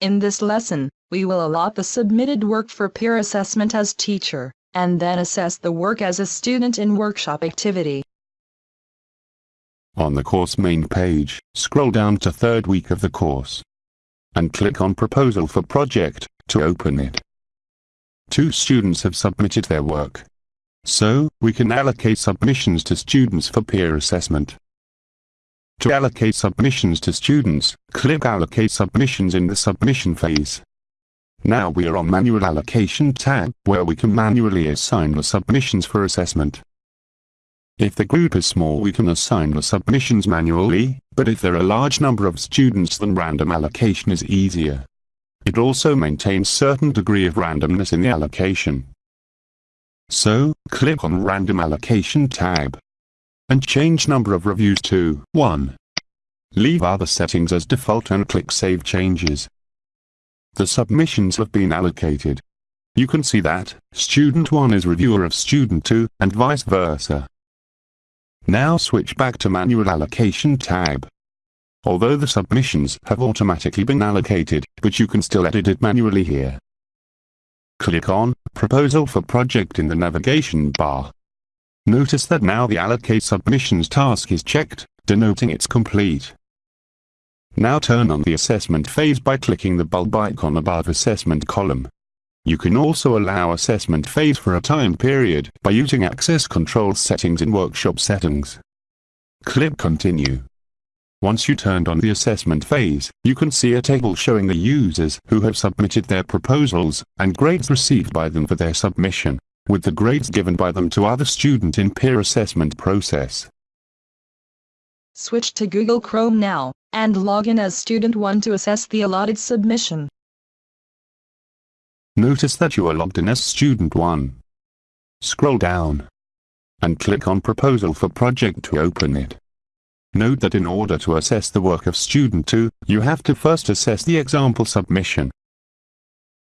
In this lesson, we will allot the submitted work for peer assessment as teacher, and then assess the work as a student in workshop activity. On the course main page, scroll down to third week of the course. And click on Proposal for Project, to open it. Two students have submitted their work. So, we can allocate submissions to students for peer assessment. To allocate submissions to students, click Allocate Submissions in the submission phase. Now we are on Manual Allocation tab, where we can manually assign the submissions for assessment. If the group is small we can assign the submissions manually, but if there are a large number of students then random allocation is easier. It also maintains certain degree of randomness in the allocation. So, click on Random Allocation tab and change number of reviews to 1. Leave other settings as default and click Save Changes. The submissions have been allocated. You can see that, Student 1 is reviewer of Student 2, and vice versa. Now switch back to Manual Allocation tab. Although the submissions have automatically been allocated, but you can still edit it manually here. Click on Proposal for Project in the navigation bar. Notice that now the Allocate Submissions task is checked, denoting it's complete. Now turn on the assessment phase by clicking the bulb icon above Assessment column. You can also allow assessment phase for a time period by using access control settings in workshop settings. Click Continue. Once you turned on the assessment phase, you can see a table showing the users who have submitted their proposals, and grades received by them for their submission, with the grades given by them to other student in peer assessment process. Switch to Google Chrome now, and log in as Student 1 to assess the allotted submission. Notice that you are logged in as Student 1. Scroll down and click on Proposal for Project to open it. Note that in order to assess the work of Student 2, you have to first assess the example submission.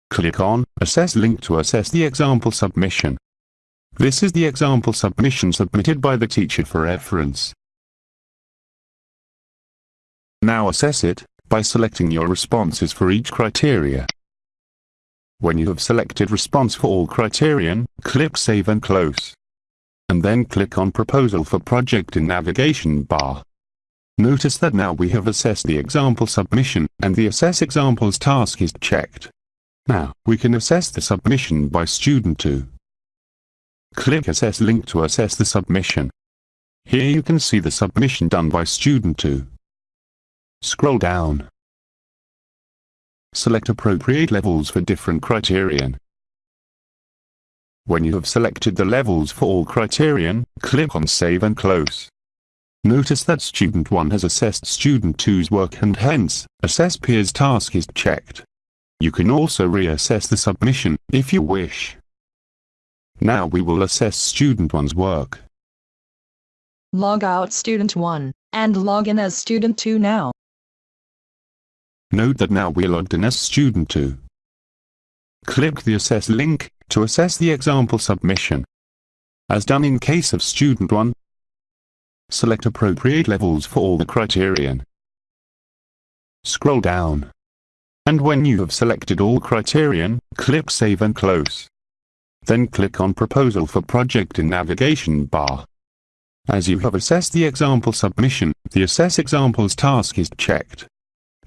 Click on Assess link to assess the example submission. This is the example submission submitted by the teacher for reference. Now assess it, by selecting your responses for each criteria. When you have selected response for all criterion, click Save and Close. And then click on Proposal for Project in Navigation bar. Notice that now we have assessed the example submission, and the Assess Examples task is checked. Now, we can assess the submission by Student 2. Click Assess link to assess the submission. Here you can see the submission done by Student 2. Scroll down Select appropriate levels for different criterion. When you have selected the levels for all criterion, click on Save and Close. Notice that Student 1 has assessed Student 2's work and hence, Assess Peers task is checked. You can also reassess the submission, if you wish. Now we will assess Student 1's work. Log out Student 1, and log in as Student 2 now. Note that now we're logged in as Student 2. Click the Assess link to assess the example submission. As done in case of Student 1, select appropriate levels for all the criterion. Scroll down. And when you have selected all criterion, click Save and Close. Then click on Proposal for Project in Navigation bar. As you have assessed the example submission, the Assess Examples task is checked.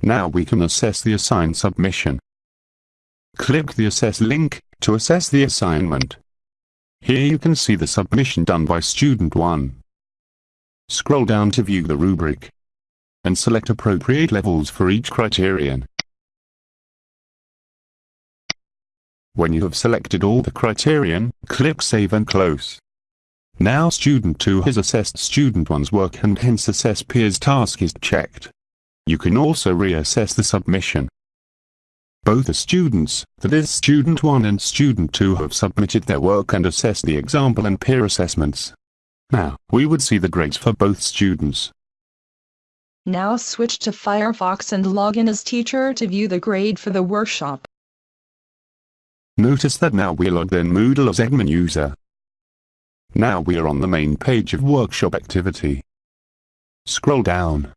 Now we can assess the assigned submission. Click the Assess link to assess the assignment. Here you can see the submission done by Student 1. Scroll down to view the rubric and select appropriate levels for each criterion. When you have selected all the criterion, click Save and Close. Now Student 2 has assessed Student 1's work and hence Assess Peers task is checked. You can also reassess the submission. Both the students, that is Student 1 and Student 2 have submitted their work and assessed the example and peer assessments. Now, we would see the grades for both students. Now switch to Firefox and log in as teacher to view the grade for the workshop. Notice that now we're logged in Moodle as admin user. Now we are on the main page of workshop activity. Scroll down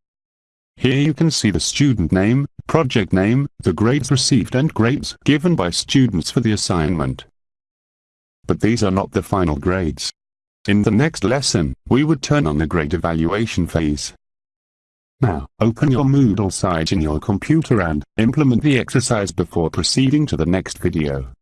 Here you can see the student name, project name, the grades received and grades given by students for the assignment. But these are not the final grades. In the next lesson, we would turn on the grade evaluation phase. Now, open your Moodle site in your computer and implement the exercise before proceeding to the next video.